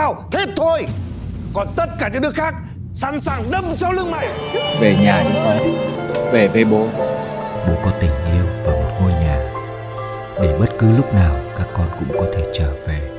tao Thế thôi. Còn tất cả những đứa khác Sẵn sàng đâm sau lưng mày. Về nhà đi con. Về với bố. Bố có tình yêu và một ngôi nhà. Để bất cứ lúc nào các con cũng có thể trở về.